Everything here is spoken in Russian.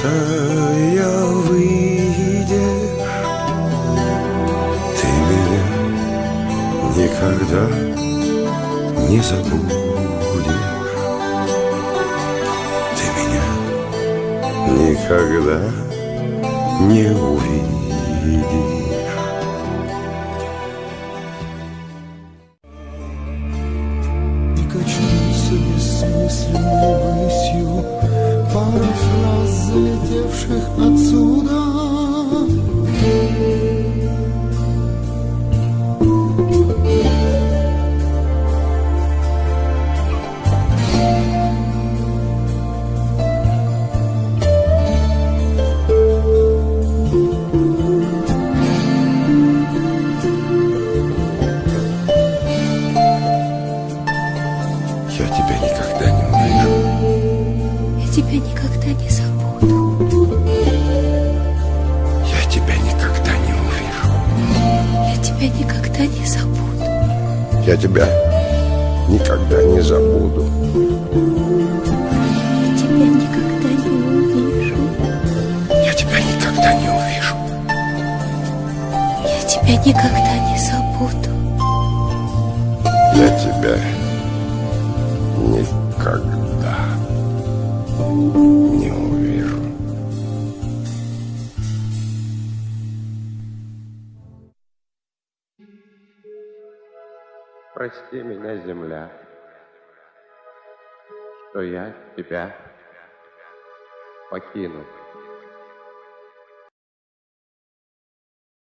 Путая выйдешь. Ты меня никогда не забудешь. Ты меня никогда не увидишь. И качнутся бессмысленной Пара фраз, залетевших отсюда тебя никогда не забуду. Я тебя никогда не увижу Я тебя никогда не забуду. Я тебя никогда не забуду Я тебя никогда не увижу. Я тебя никогда не увижу Я тебя никогда не забуду. Я тебя никогда не увижу. Прости меня, земля, что я тебя покинул.